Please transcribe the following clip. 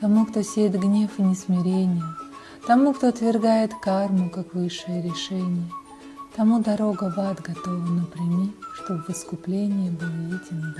тому, кто сеет гнев и несмирение, тому, кто отвергает карму как высшее решение, тому дорога в ад готова, но прими, чтобы в искуплении был виден Бог.